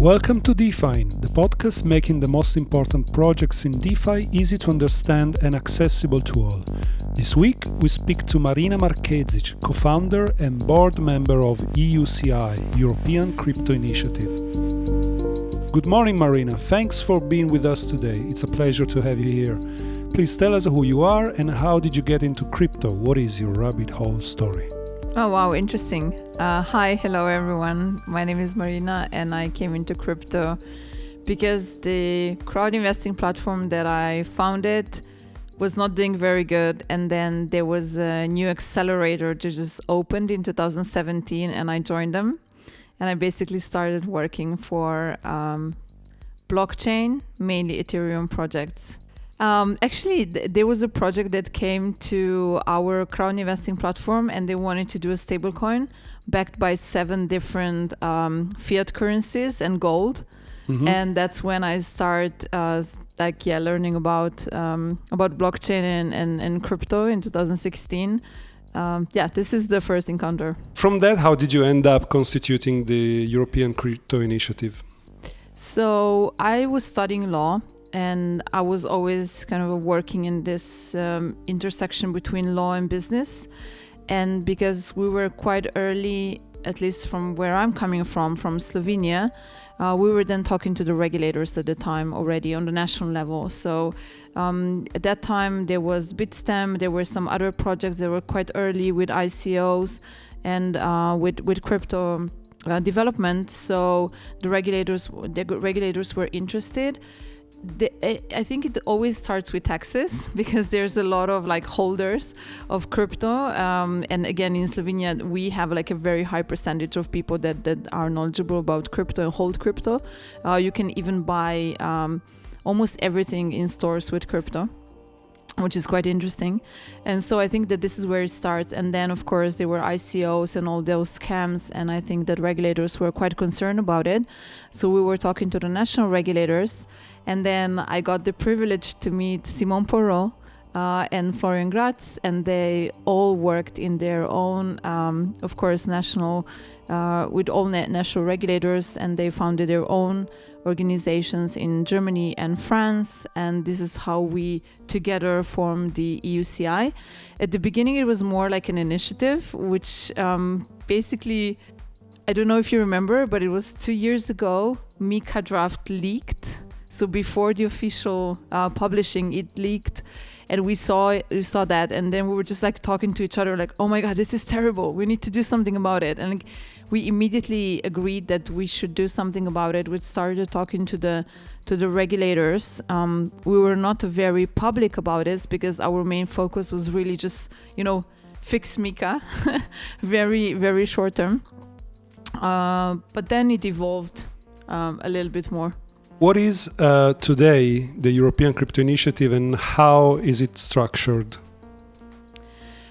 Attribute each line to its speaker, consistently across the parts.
Speaker 1: Welcome to DeFi, the podcast making the most important projects in DeFi easy to understand and accessible to all. This week, we speak to Marina Markezic, co founder and board member of EUCI, European Crypto Initiative. Good morning, Marina. Thanks for being with us today. It's a pleasure to have you here. Please tell us who you are and how did you get into crypto? What is your rabbit hole story?
Speaker 2: Oh, wow, interesting. Uh, hi, hello, everyone. My name is Marina, and I came into crypto because the crowd investing platform that I founded was not doing very good. And then there was a new accelerator that just opened in 2017, and I joined them. And I basically started working for um, blockchain, mainly Ethereum projects. Um, actually, th- there was a project that came to our crowd investing platform, and they wanted to do a stablecoin backed by seven different um, fiat currencies and gold. Mm-hmm. And that's when I start, uh, like, yeah, learning about um, about blockchain and, and, and crypto in 2016. Um, yeah, this is the first encounter.
Speaker 1: From that, how did you end up constituting the European Crypto Initiative?
Speaker 2: So I was studying law and I was always kind of working in this um, intersection between law and business. And because we were quite early, at least from where I'm coming from, from Slovenia, uh, we were then talking to the regulators at the time already on the national level. So um, at that time, there was Bitstamp, there were some other projects that were quite early with ICOs and uh, with, with crypto. Uh, development, so the regulators, the regulators were interested the, I think it always starts with taxes because there's a lot of like holders of crypto, um, and again in Slovenia we have like a very high percentage of people that that are knowledgeable about crypto and hold crypto. Uh, you can even buy um, almost everything in stores with crypto which is quite interesting. And so I think that this is where it starts. And then, of course, there were ICOs and all those scams. And I think that regulators were quite concerned about it. So we were talking to the national regulators. And then I got the privilege to meet Simon Polrot. Uh, and Florian Glatz, and they all worked in their own, um, of course, national, uh, with all national regulators, and they founded their own organizations in Germany and France, and this is how we together formed the EUCI. At the beginning, it was more like an initiative, which um, basically, I don't know if you remember, but it was two years ago, MiCA draft leaked. So before the official uh, publishing, it leaked and we saw we saw that and then we were just like talking to each other like oh my god this is terrible we need to do something about it and like, we immediately agreed that we should do something about it. We started talking to the to the regulators. Um, we were not very public about this because our main focus was really just you know fix MiCA, very very short term. Uh, but then it evolved um, a little bit more.
Speaker 1: What is uh, today the European Crypto Initiative and how is it structured?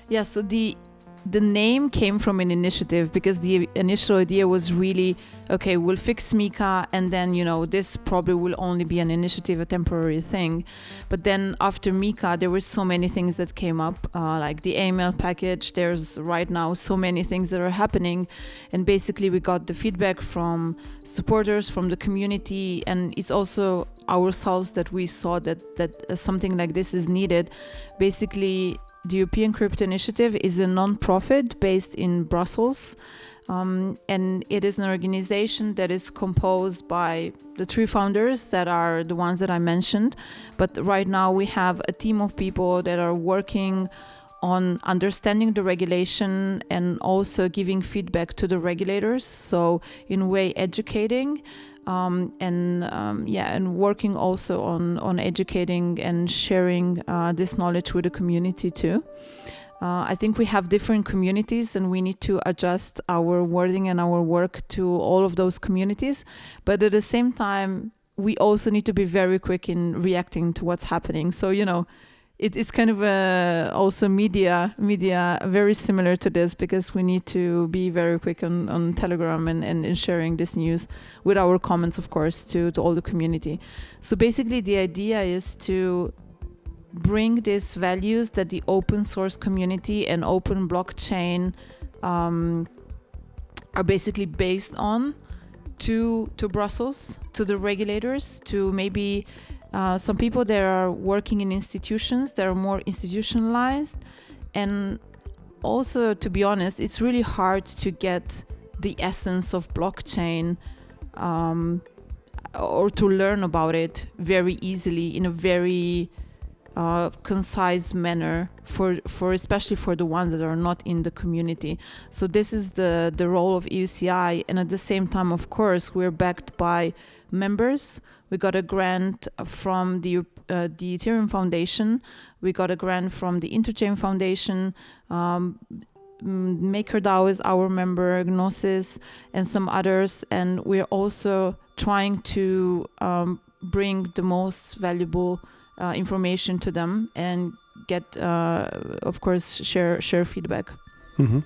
Speaker 2: Yeah, so the the name came from an initiative because the initial idea was really okay we'll fix MiCA and then you know this probably will only be an initiative a temporary thing. But then after MiCA there were so many things that came up uh, like the AML package. There's right now so many things that are happening. And basically we got the feedback from supporters from the community. And it's also ourselves that we saw that that something like this is needed. Basically the European Crypto Initiative is a non-profit based in Brussels. Um, and it is an organization that is composed by the three founders that are the ones that I mentioned. But right now we have a team of people that are working on understanding the regulation and also giving feedback to the regulators. So, in a way, educating um, and um, yeah, and working also on on educating and sharing uh, this knowledge with the community too. Uh, I think we have different communities and we need to adjust our wording and our work to all of those communities. But at the same time, we also need to be very quick in reacting to what's happening. So, you know, it, it's kind of also media media very similar to this because we need to be very quick on, on telegram and, and in sharing this news with our comments of course to, to all the community. So basically the idea is to bring these values that the open source community and open blockchain um, are basically based on to to Brussels, to the regulators, to maybe uh, some people that are working in institutions that are more institutionalized, and also to be honest, it's really hard to get the essence of blockchain. Um, or to learn about it very easily in a very uh, concise manner for for especially for the ones that are not in the community. So this is the the role of EUCI, and at the same time, of course, we're backed by members. We got a grant from the uh, the Ethereum Foundation. We got a grant from the Interchain Foundation. Um, MakerDAO is our member, Gnosis, and some others, and we're also trying to um, bring the most valuable uh, information to them and get, uh, of course, share share feedback.
Speaker 1: Mm-hmm.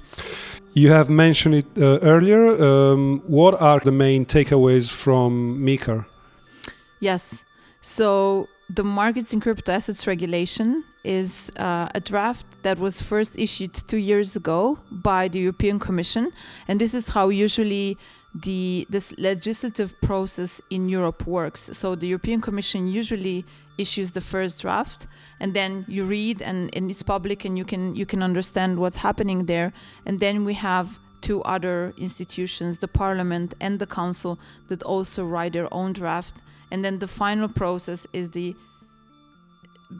Speaker 1: You have mentioned it uh, earlier. Um, what are the main takeaways from MiCA?
Speaker 2: Yes. So the markets in crypto assets regulation is uh, a draft that was first issued two years ago by the European Commission, and this is how usually the this legislative process in Europe works. So the European Commission usually issues the first draft and then you read and, and it's public and you can you can understand what's happening there and then we have two other institutions the parliament and the council that also write their own draft and then the final process is the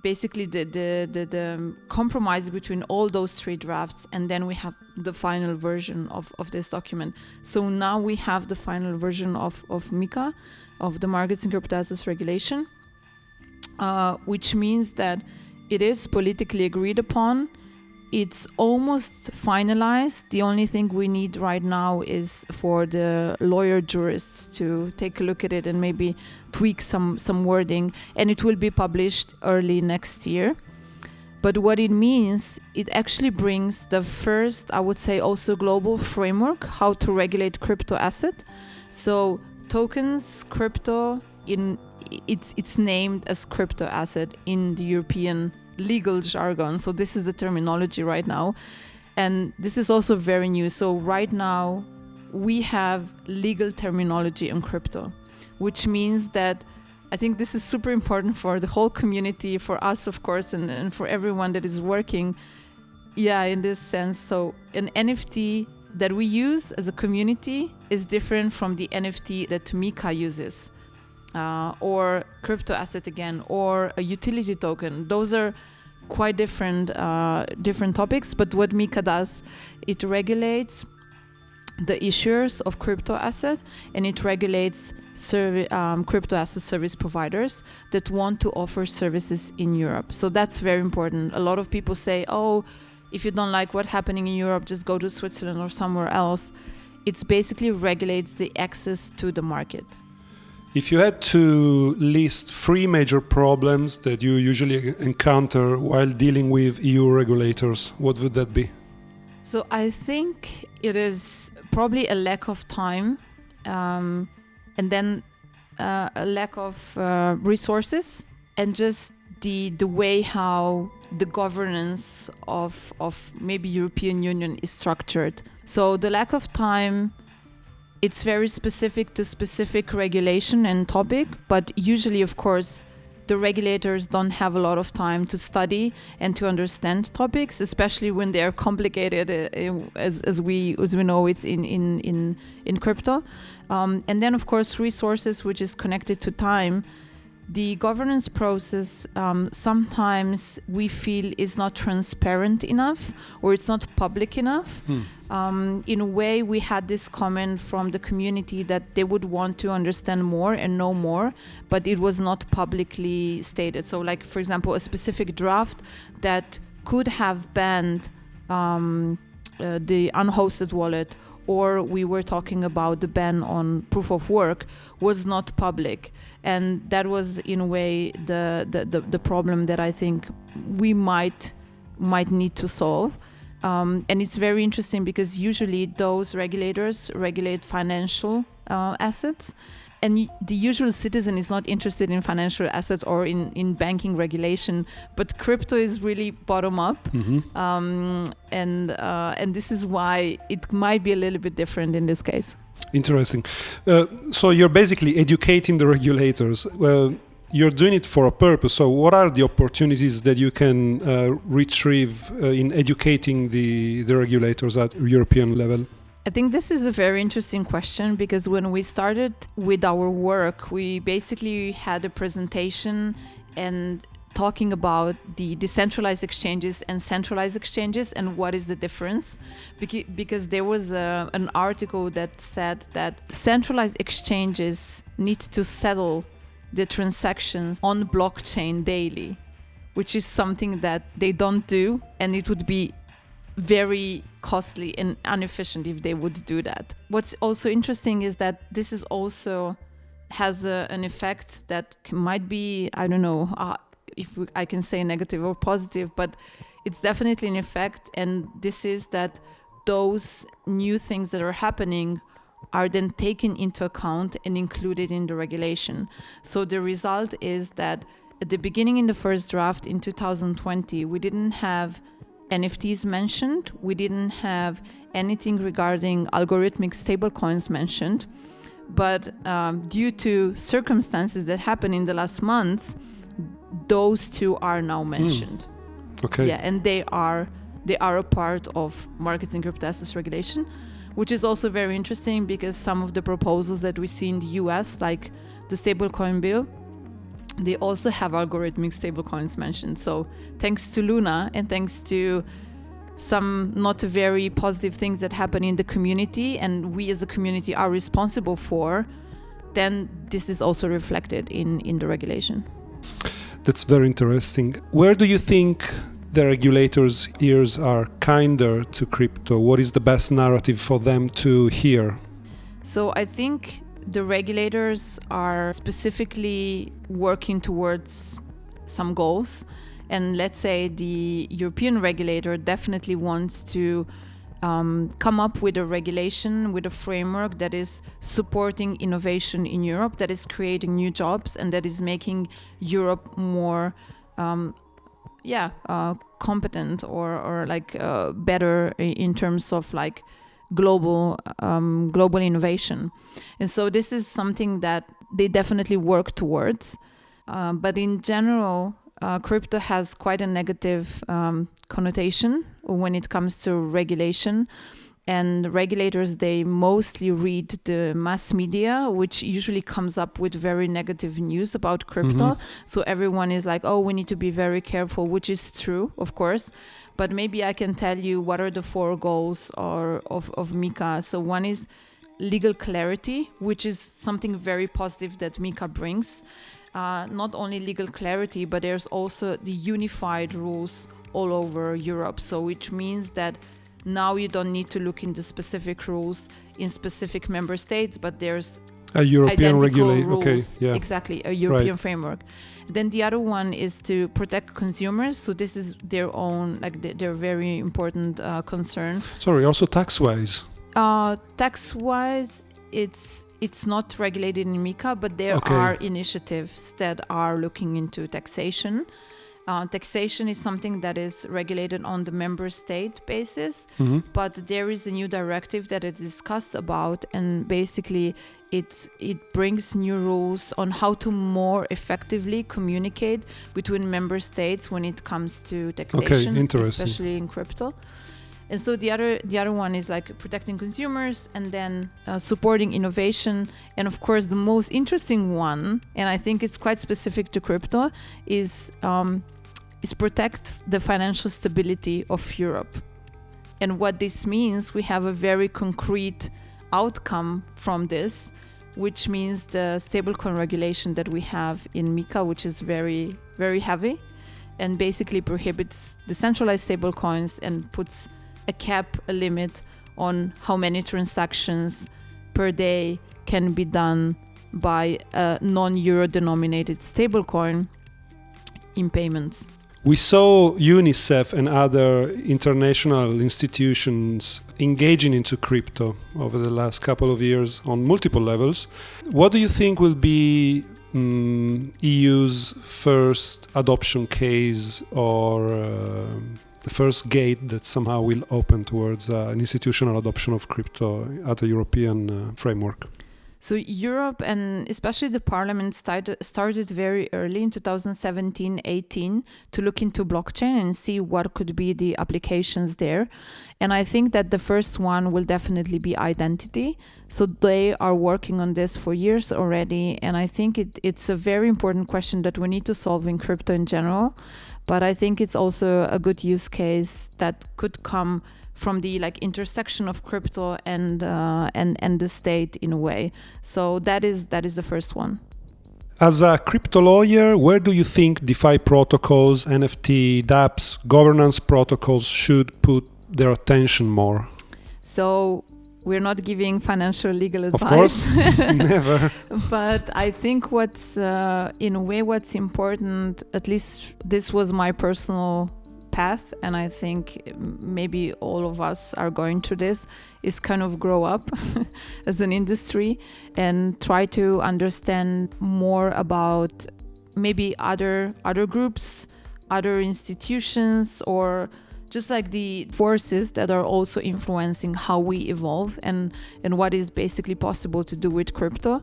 Speaker 2: basically the, the, the, the, compromise between all those three drafts and then we have the final version of, of this document so now we have the final version of, of MiCA of the markets and crypto assets regulation uh, which means that it is politically agreed upon. It's almost finalized. The only thing we need right now is for the lawyer jurists to take a look at it and maybe tweak some, some wording, and it will be published early next year. But what it means, it actually brings the first, I would say, also global framework how to regulate crypto asset. So tokens, crypto in it's it's named as crypto asset in the European legal jargon. So this is the terminology right now, and this is also very new. So right now, we have legal terminology in crypto, which means that I think this is super important for the whole community, for us, of course, and, and for everyone that is working. Yeah, in this sense. So an NFT that we use as a community is different from the NFT that MiCA uses uh, or crypto asset again or a utility token those are quite different uh, different topics but what MiCA does it regulates the issuers of crypto asset and it regulates um, crypto asset service providers that want to offer services in Europe. So that's very important. A lot of people say, oh, if you don't like what's happening in Europe, just go to Switzerland or somewhere else. It basically regulates the access to the market.
Speaker 1: If you had to list three major problems that you usually encounter while dealing with EU regulators, what would that be?
Speaker 2: So I think it is probably a lack of time um, and then uh, a lack of uh, resources and just the the way how the governance of of maybe European Union is structured. So the lack of time it's very specific to specific regulation and topic, but usually, of course, the regulators don't have a lot of time to study and to understand topics, especially when they are complicated, uh, as, as we as we know it's in in in in crypto. Um, and then, of course, resources, which is connected to time the governance process um, sometimes we feel is not transparent enough or it's not public enough. Hmm. Um, in a way, we had this comment from the community that they would want to understand more and know more, but it was not publicly stated. So, like for example, a specific draft that could have banned um, uh, the unhosted wallet or we were talking about the ban on proof of work was not public. And that was in a way the the, the, the problem that i think we might might need to solve. Um, and it's very interesting because usually those regulators regulate financial uh, assets and the usual citizen is not interested in financial assets or in, in banking regulation, but crypto is really bottom up,
Speaker 1: mm-hmm.
Speaker 2: um, and uh, and this is why it might be a little bit different in this case.
Speaker 1: Interesting. Uh, so you're basically educating the regulators. Well, you're doing it for a purpose. So what are the opportunities that you can uh, retrieve uh, in educating the, the regulators at European level?
Speaker 2: I think this is a very interesting question because when we started with our work, we basically had a presentation and talking about the decentralized exchanges and centralized exchanges and what is the difference. Because there was a, an article that said that centralized exchanges need to settle the transactions on blockchain daily which is something that they don't do and it would be very costly and inefficient if they would do that what's also interesting is that this is also has a, an effect that might be i don't know uh, if we, I can say negative or positive, but it's definitely an effect. And this is that those new things that are happening are then taken into account and included in the regulation. So the result is that at the beginning, in the first draft in 2020, we didn't have NFTs mentioned, we didn't have anything regarding algorithmic stablecoins mentioned. But um, due to circumstances that happened in the last months, those two are now hmm. mentioned.
Speaker 1: Mm. Okay.
Speaker 2: Yeah, and they are they are a part of markets and crypto assets regulation, which is also very interesting because some of the proposals that we see in the US, like the stablecoin bill, they also have algorithmic stablecoins mentioned. So thanks to Luna and thanks to some not very positive things that happen in the community and we as a community are responsible for, then this is also reflected in, in the regulation.
Speaker 1: That's very interesting. Where do you think the regulators' ears are kinder to crypto? What is the best narrative for them to hear?
Speaker 2: So I think the regulators are specifically working towards some goals. And let's say the European regulator definitely wants to um, come up with a regulation, with a framework that is supporting innovation in Europe, that is creating new jobs, and that is making Europe more, um, yeah, uh, competent or or like uh, better in terms of like global um, global innovation. And so this is something that they definitely work towards. Uh, but in general, uh, crypto has quite a negative um, connotation when it comes to regulation and regulators they mostly read the mass media which usually comes up with very negative news about crypto mm-hmm. so everyone is like oh we need to be very careful which is true of course but maybe i can tell you what are the four goals or of, of MiCA so one is legal clarity which is something very positive that MiCA brings uh, not only legal clarity but there's also the unified rules all over Europe. So, which means that now you don't need to look into specific rules in specific member states, but there's
Speaker 1: a European regulator. Okay, yeah,
Speaker 2: exactly, a European right. framework. Then the other one is to protect consumers. So this is their own, like their very important uh, concern.
Speaker 1: Sorry, also tax-wise.
Speaker 2: Uh, tax-wise, it's it's not regulated in MiCA, but there okay. are initiatives that are looking into taxation. Uh, taxation is something that is regulated on the member state basis, mm-hmm. but there is a new directive that is discussed about, and basically it it brings new rules on how to more effectively communicate between member states when it comes to taxation,
Speaker 1: okay,
Speaker 2: especially in crypto. And so the other the other one is like protecting consumers and then uh, supporting innovation. And of course, the most interesting one, and I think it's quite specific to crypto, is um, is protect the financial stability of Europe. And what this means, we have a very concrete outcome from this, which means the stablecoin regulation that we have in MiCA, which is very, very heavy and basically prohibits decentralized stablecoins and puts a cap, a limit on how many transactions per day can be done by a non euro denominated stablecoin in payments.
Speaker 1: We saw UNICEF and other international institutions engaging into crypto over the last couple of years on multiple levels. What do you think will be um, EU's first adoption case or uh, the first gate that somehow will open towards uh, an institutional adoption of crypto at a European uh, framework?
Speaker 2: So Europe and especially the parliament started, started very early in 2017-18 to look into blockchain and see what could be the applications there. And I think that the first one will definitely be identity. So they are working on this for years already. And I think it, it's a very important question that we need to solve in crypto in general. But I think it's also a good use case that could come from the like intersection of crypto and uh, and and the state in a way. So that is that is the first one.
Speaker 1: As a crypto lawyer, where do you think DeFi protocols, NFT, dApps, governance protocols should put their attention more?
Speaker 2: So we're not giving financial legal advice.
Speaker 1: Of course, never.
Speaker 2: But I think what's, uh, in a way, what's important, at least this was my personal path and i think maybe all of us are going through this is kind of grow up as an industry and try to understand more about maybe other other groups other institutions or just like the forces that are also influencing how we evolve and and what is basically possible to do with crypto.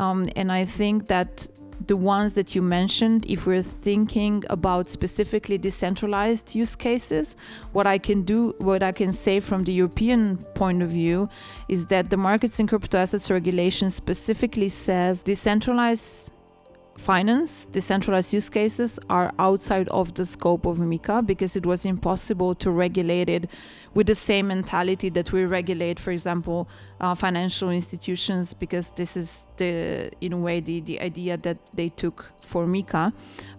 Speaker 2: Um, and i think that the ones that you mentioned, if we're thinking about specifically decentralized use cases, what I can do, what I can say from the European point of view is that the markets in crypto assets regulation specifically says decentralized finance, decentralized use cases are outside of the scope of MiCA because it was impossible to regulate it with the same mentality that we regulate, for example, uh, financial institutions, because this is the, in a way, the, the idea that they took for MiCA.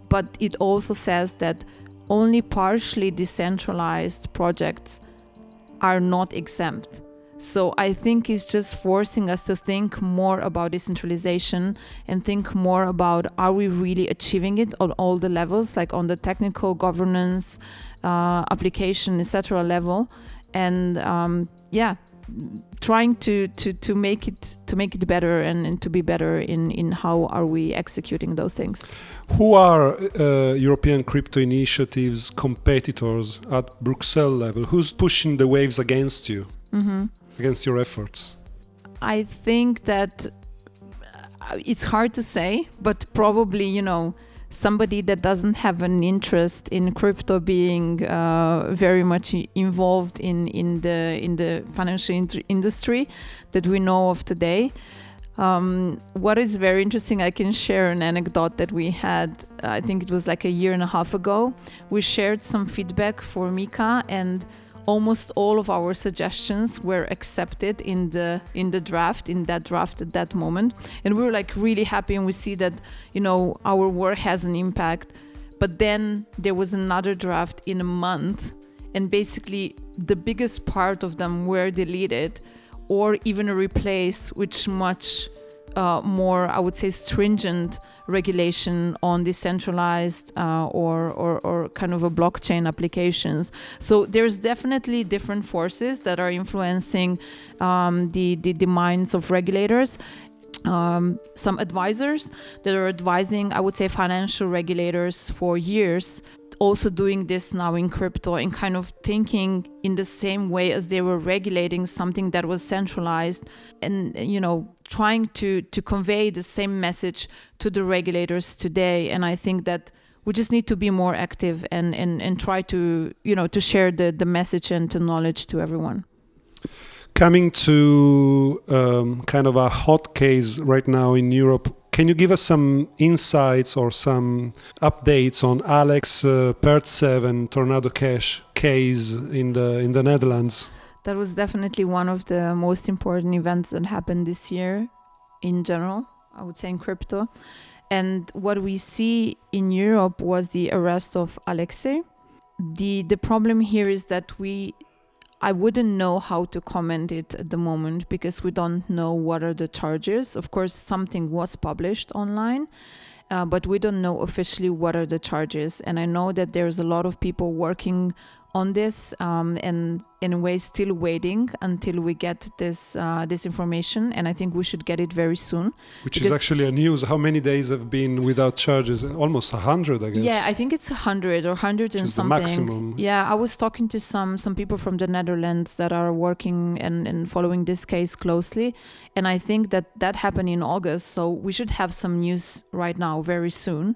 Speaker 2: But it also says that only partially decentralized projects are not exempt. So I think it's just forcing us to think more about decentralization and think more about are we really achieving it on all the levels, like on the technical governance, uh, application, etc. level, and um, yeah, trying to, to, to make it to make it better and, and to be better in, in how are we executing those things.
Speaker 1: Who are uh, European crypto initiatives competitors at Bruxelles level? Who's pushing the waves against you? Mm -hmm against your efforts?
Speaker 2: I think that uh, it's hard to say, but probably, you know, somebody that doesn't have an interest in crypto being uh, very much involved in, in the in the financial in industry that we know of today. Um, what is very interesting, I can share an anecdote that we had. I think it was like a year and a half ago. We shared some feedback for MiCA and almost all of our suggestions were accepted in the in the draft in that draft at that moment. And we were like really happy and we see that you know our work has an impact. But then there was another draft in a month and basically the biggest part of them were deleted or even replaced with much uh, more, I would say, stringent regulation on decentralized uh, or, or, or kind of a blockchain applications. So there's definitely different forces that are influencing um, the, the, the minds of regulators um, some advisors that are advising, I would say, financial regulators for years also doing this now in crypto and kind of thinking in the same way as they were regulating something that was centralized and you know trying to to convey the same message to the regulators today. And i think that we just need to be more active and and, and try to you know to share the the message and the knowledge to everyone.
Speaker 1: Coming to um, kind of a hot case right now in Europe can you give us some insights or some updates on Alex uh, Pertsev Tornado Cash case in the in the Netherlands?
Speaker 2: That was definitely one of the most important events that happened this year in general, I would say in crypto. And what we see in Europe was the arrest of Alexei. The the problem here is that we I wouldn't know how to comment it at the moment because we don't know what are the charges. Of course, something was published online, uh, but we don't know officially what are the charges. And I know that there's a lot of people working on this um, and in a way still waiting until we get this uh, this information and i think we should get it very soon.
Speaker 1: Which is actually a news. How many days have been without charges? Almost 100 i guess.
Speaker 2: Yeah i think it's 100 or 100 and something.
Speaker 1: maximum.
Speaker 2: yeah i was talking to some some people from the netherlands that are working and, and following this case closely and i think that that happened in august so we should have some news right now very soon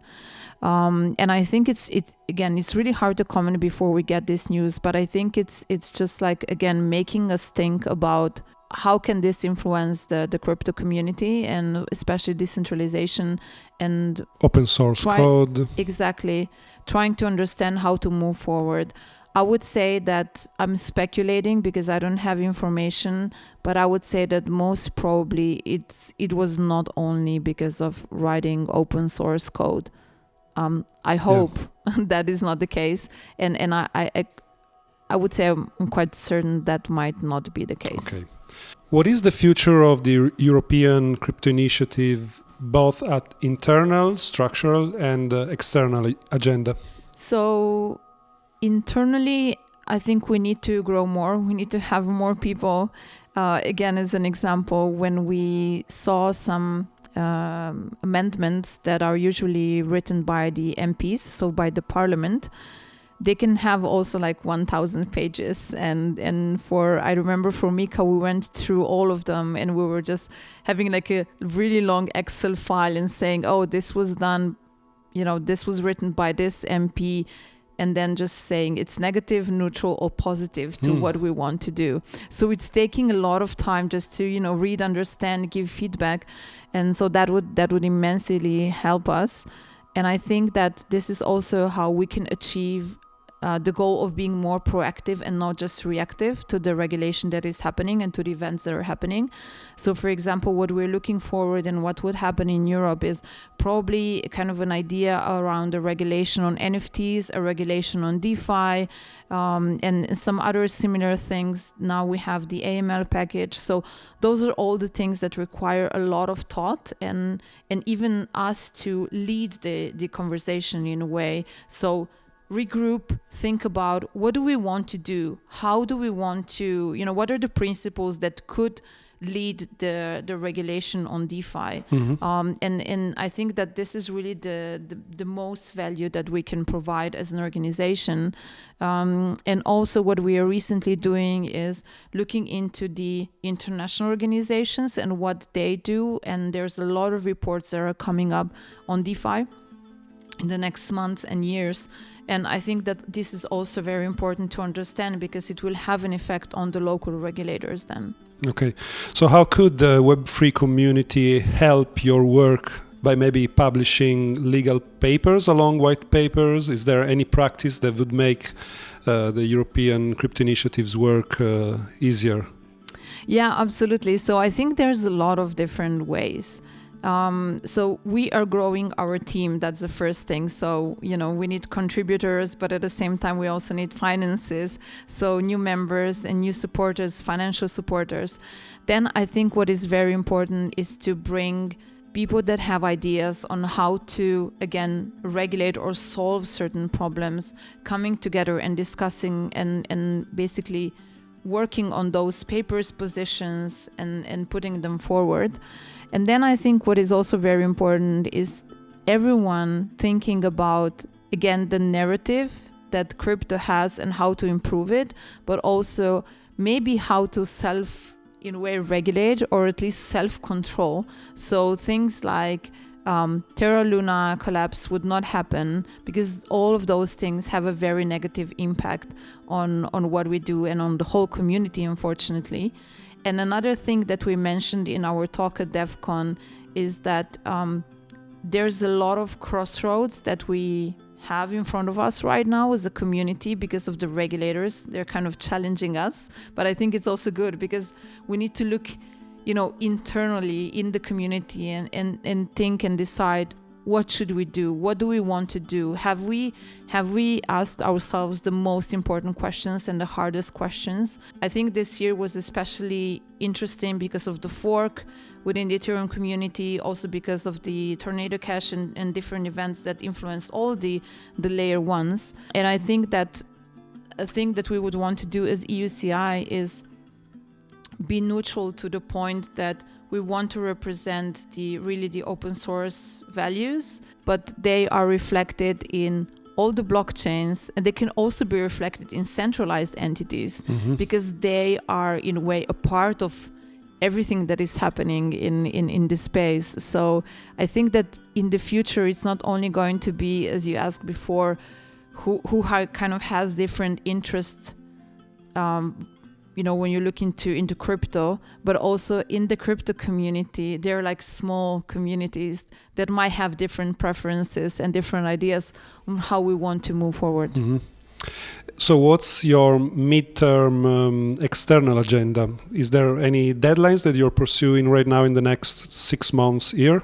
Speaker 2: um, and I think it's it's again it's really hard to comment before we get this news, but I think it's it's just like again making us think about how can this influence the, the crypto community and especially decentralization and
Speaker 1: open source try, code.
Speaker 2: Exactly. Trying to understand how to move forward. I would say that i'm speculating because i don't have information but i would say that most probably it's it was not only because of writing open source code um, I hope yeah. that is not the case, and and I, I I would say I'm quite certain that might not be the case.
Speaker 1: Okay. What is the future of the European crypto initiative, both at internal, structural, and uh, external agenda?
Speaker 2: So, internally, I think we need to grow more. We need to have more people. Uh, again, as an example, when we saw some um, amendments that are usually written by the MPs, so by the parliament, they can have also like 1000 pages. And and for i remember for MiCA we went through all of them and we were just having like a really long excel file and saying oh this was done you know this was written by this mp and then just saying it's negative, neutral, or positive to mm. what we want to do. So it's taking a lot of time just to you know read, understand, give feedback, and so that would that would immensely help us. And I think that this is also how we can achieve uh, the goal of being more proactive and not just reactive to the regulation that is happening and to the events that are happening. So, for example, what we're looking forward and what would happen in Europe is probably kind of an idea around a regulation on NFTs, a regulation on DeFi, um, and some other similar things. Now we have the AML package. So, those are all the things that require a lot of thought and and even us to lead the the conversation in a way. So regroup, think about what do we want to do? How do we want to, you know, what are the principles that could lead the the regulation on DeFi? Mm-hmm. Um, and and I think that this is really the, the, the most value that we can provide as an organization. Um, and also, what we are recently doing is looking into the international organizations and what they do. And there's a lot of reports that are coming up on DeFi in the next months and years and I think that this is also very important to understand because it will have an effect on the local regulators then.
Speaker 1: Okay. So, how could the Web3 community help your work by maybe publishing legal papers along white papers? Is there any practice that would make uh, the European crypto initiatives work uh, easier?
Speaker 2: Yeah, absolutely. So, I think there's a lot of different ways. Um, so we are growing our team. That's the first thing. So you know we need contributors, but at the same time we also need finances. So new members and new supporters, financial supporters. Then I think what is very important is to bring people that have ideas on how to again regulate or solve certain problems coming together and discussing and and basically working on those papers positions and and putting them forward and then I think what is also very important is everyone thinking about, again, the narrative that crypto has and how to improve it, but also maybe how to self, in a way, regulate or at least self control. So things like um, Terra Luna collapse would not happen because all of those things have a very negative impact on on what we do and on the whole community, unfortunately. And another thing that we mentioned in our talk at Devcon is that um, there's a lot of crossroads that we have in front of us right now as a community because of the regulators. They're kind of challenging us. But I think it's also good because we need to look, you know, internally in the community and, and, and think and decide what should we do? What do we want to do? Have we have we asked ourselves the most important questions and the hardest questions? I think this year was especially interesting because of the fork within the ethereum community also because of the tornado cash and, and different events that influenced all the the layer ones. And i think that a thing that we would want to do as EUCI is be neutral to the point that we want to represent the really the open source values, but they are reflected in all the blockchains and they can also be reflected in centralized entities mm-hmm. because they are in a way a part of everything that is happening in, in, in the space. So I think that in the future, it's not only going to be, as you asked before, who, who ha- kind of has different interests um, you know when you look into into crypto but also in the crypto community there are like small communities that might have different preferences and different ideas on how we want to move forward. Mm-hmm.
Speaker 1: so what's your midterm um, external agenda? Is there any deadlines that you're pursuing right now in the next six months year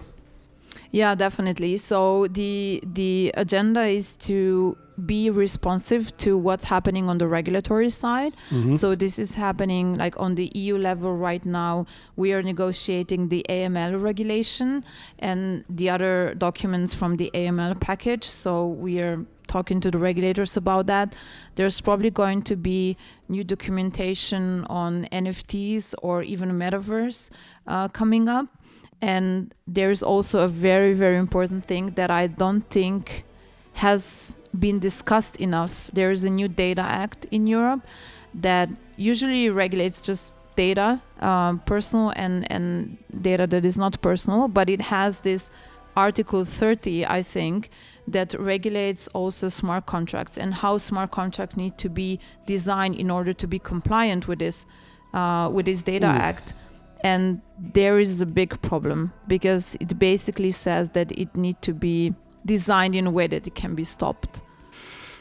Speaker 2: yeah definitely so the the agenda is to be responsive to what's happening on the regulatory side. Mm-hmm. So this is happening like on the EU level right now. We are negotiating the AML regulation and the other documents from the AML package. So we are talking to the regulators about that. There's probably going to be new documentation on NFTs or even metaverse uh, coming up. And there's also a very, very important thing that I don't think has been discussed enough. There is a new data act in Europe that usually regulates just data, um, personal and, and data that is not personal, but it has this Article 30, I think, that regulates also smart contracts and how smart contracts need to be designed in order to be compliant with this uh, with this data Ooh. act. And there is a big problem because it basically says that it need to be designed in a way that it can be stopped.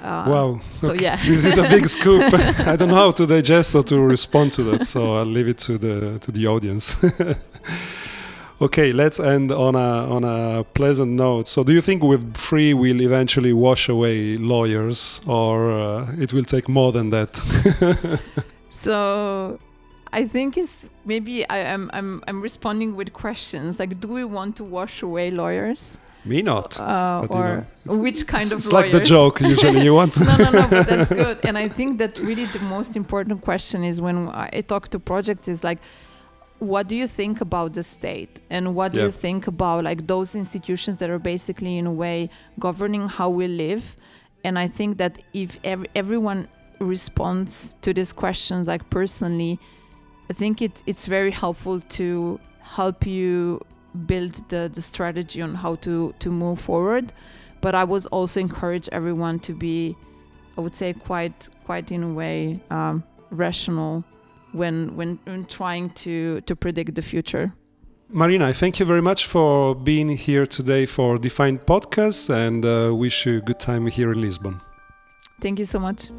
Speaker 1: Uh, wow. So okay. yeah, this is a big scoop. I don't know how to digest or to respond to that, so I'll leave it to the to the audience. okay, let's end on a on a pleasant note. So, do you think Web3 will eventually wash away lawyers, or uh, it will take more than that?
Speaker 2: so, I think it's maybe I am I'm, I'm I'm responding with questions like, do we want to wash away lawyers?
Speaker 1: Me not. Uh,
Speaker 2: or you know, which kind
Speaker 1: it's,
Speaker 2: of
Speaker 1: It's lawyers? like the joke usually you want.
Speaker 2: no, no, no, but that's good. And I think that really the most important question is when I talk to projects is like, what do you think about the state and what do yeah. you think about like those institutions that are basically in a way governing how we live and i think that if ev- everyone responds to these questions like personally i think it, it's very helpful to help you build the, the strategy on how to, to move forward. But I was also encourage everyone to be, I would say, quite quite in a way um, rational when, when when trying to to predict the future.
Speaker 1: Marina, I thank you very much for being here today for Defined Podcast and uh, wish you a good time here in Lisbon.
Speaker 2: Thank you so much.